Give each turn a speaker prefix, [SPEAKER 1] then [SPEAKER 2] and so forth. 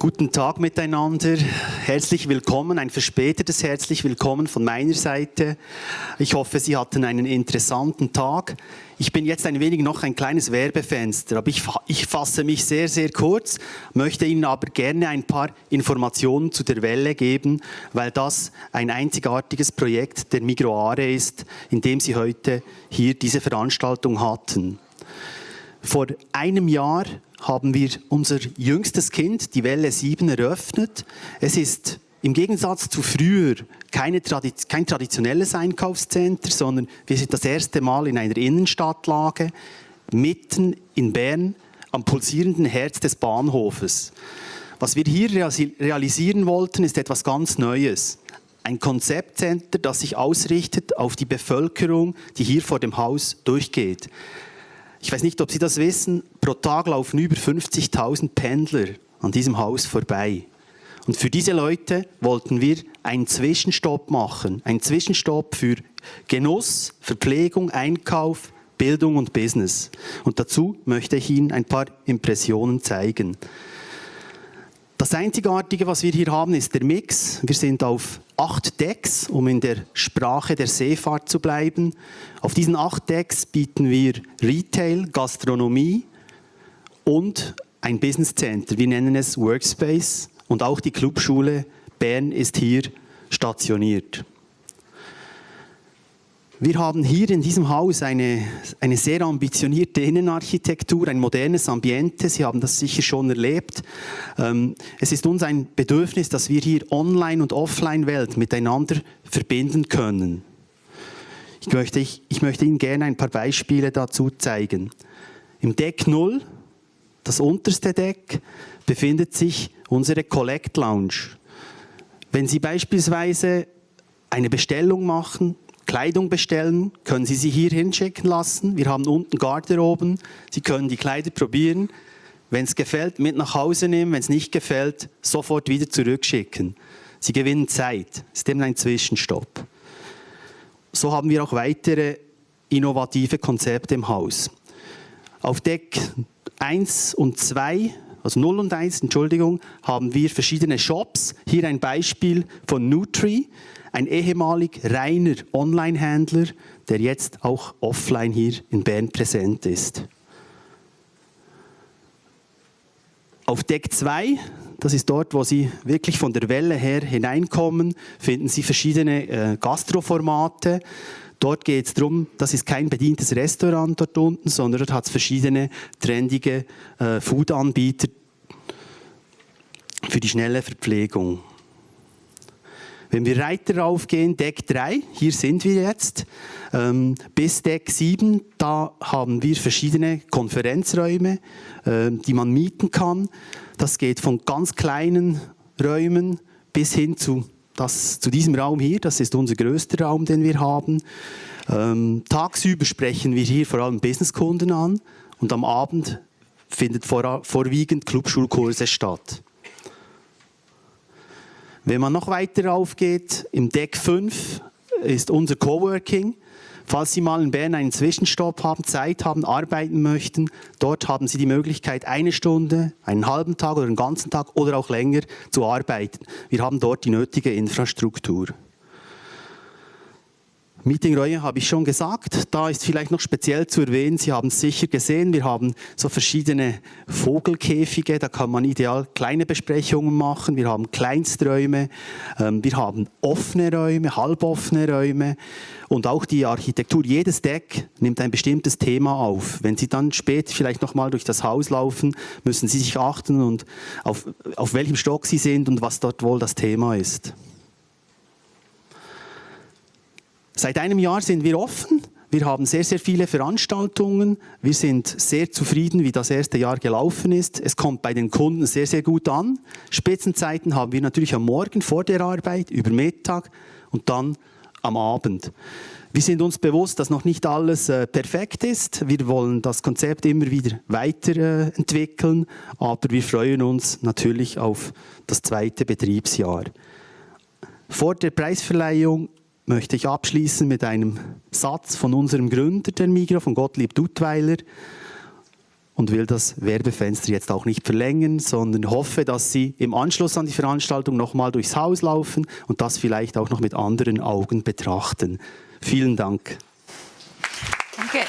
[SPEAKER 1] Guten Tag miteinander, herzlich willkommen, ein verspätetes herzlich willkommen von meiner Seite. Ich hoffe, Sie hatten einen interessanten Tag. Ich bin jetzt ein wenig noch ein kleines Werbefenster, aber ich, ich fasse mich sehr, sehr kurz, möchte Ihnen aber gerne ein paar Informationen zu der Welle geben, weil das ein einzigartiges Projekt der Migroare ist, in dem Sie heute hier diese Veranstaltung hatten. Vor einem Jahr haben wir unser jüngstes Kind, die Welle 7, eröffnet. Es ist im Gegensatz zu früher Tradiz kein traditionelles Einkaufscenter, sondern wir sind das erste Mal in einer Innenstadtlage, mitten in Bern, am pulsierenden Herz des Bahnhofes. Was wir hier realisieren wollten, ist etwas ganz Neues. Ein Konzeptcenter, das sich ausrichtet auf die Bevölkerung, die hier vor dem Haus durchgeht. Ich weiß nicht, ob Sie das wissen, pro Tag laufen über 50.000 Pendler an diesem Haus vorbei. Und für diese Leute wollten wir einen Zwischenstopp machen. Einen Zwischenstopp für Genuss, Verpflegung, Einkauf, Bildung und Business. Und dazu möchte ich Ihnen ein paar Impressionen zeigen. Das Einzigartige, was wir hier haben, ist der Mix. Wir sind auf acht Decks, um in der Sprache der Seefahrt zu bleiben. Auf diesen acht Decks bieten wir Retail, Gastronomie und ein Business Center. Wir nennen es Workspace und auch die Clubschule Bern ist hier stationiert. Wir haben hier in diesem Haus eine, eine sehr ambitionierte Innenarchitektur, ein modernes Ambiente. Sie haben das sicher schon erlebt. Ähm, es ist uns ein Bedürfnis, dass wir hier Online- und Offline-Welt miteinander verbinden können. Ich möchte, ich, ich möchte Ihnen gerne ein paar Beispiele dazu zeigen. Im Deck 0, das unterste Deck, befindet sich unsere Collect Lounge. Wenn Sie beispielsweise eine Bestellung machen, Kleidung bestellen, können Sie sie hier hinschicken lassen. Wir haben unten Garderoben. Sie können die Kleider probieren. Wenn es gefällt, mit nach Hause nehmen. Wenn es nicht gefällt, sofort wieder zurückschicken. Sie gewinnen Zeit. Es ist eben ein Zwischenstopp. So haben wir auch weitere innovative Konzepte im Haus. Auf Deck 1 und 2, also 0 und 1, Entschuldigung, haben wir verschiedene Shops. Hier ein Beispiel von Nutri ein ehemalig reiner Online-Händler, der jetzt auch offline hier in Bern präsent ist. Auf Deck 2, das ist dort, wo Sie wirklich von der Welle her hineinkommen, finden Sie verschiedene äh, Gastroformate. Dort geht es darum, das ist kein bedientes Restaurant dort unten, sondern dort hat es verschiedene trendige äh, Food-Anbieter für die schnelle Verpflegung. Wenn wir weiter raufgehen, Deck 3, hier sind wir jetzt, ähm, bis Deck 7, da haben wir verschiedene Konferenzräume, äh, die man mieten kann. Das geht von ganz kleinen Räumen bis hin zu, das, zu diesem Raum hier, das ist unser größter Raum, den wir haben. Ähm, tagsüber sprechen wir hier vor allem Businesskunden an und am Abend findet vor, vorwiegend Clubschulkurse statt. Wenn man noch weiter raufgeht, im Deck 5 ist unser Coworking. Falls Sie mal in Bern einen Zwischenstopp haben, Zeit haben, arbeiten möchten, dort haben Sie die Möglichkeit, eine Stunde, einen halben Tag oder einen ganzen Tag oder auch länger zu arbeiten. Wir haben dort die nötige Infrastruktur. Meetingräume habe ich schon gesagt. Da ist vielleicht noch speziell zu erwähnen, Sie haben es sicher gesehen, wir haben so verschiedene Vogelkäfige, da kann man ideal kleine Besprechungen machen. Wir haben Kleinsträume, ähm, wir haben offene Räume, halboffene Räume und auch die Architektur. Jedes Deck nimmt ein bestimmtes Thema auf. Wenn Sie dann später vielleicht noch mal durch das Haus laufen, müssen Sie sich achten und auf, auf welchem Stock Sie sind und was dort wohl das Thema ist. Seit einem Jahr sind wir offen. Wir haben sehr, sehr viele Veranstaltungen. Wir sind sehr zufrieden, wie das erste Jahr gelaufen ist. Es kommt bei den Kunden sehr, sehr gut an. Spitzenzeiten haben wir natürlich am Morgen vor der Arbeit, über Mittag und dann am Abend. Wir sind uns bewusst, dass noch nicht alles äh, perfekt ist. Wir wollen das Konzept immer wieder weiterentwickeln, äh, aber wir freuen uns natürlich auf das zweite Betriebsjahr. Vor der Preisverleihung möchte ich abschließen mit einem Satz von unserem Gründer der Migro, von Gottlieb Duttweiler. und will das Werbefenster jetzt auch nicht verlängern, sondern hoffe, dass Sie im Anschluss an die Veranstaltung nochmal durchs Haus laufen und das vielleicht auch noch mit anderen Augen betrachten. Vielen Dank.
[SPEAKER 2] Danke.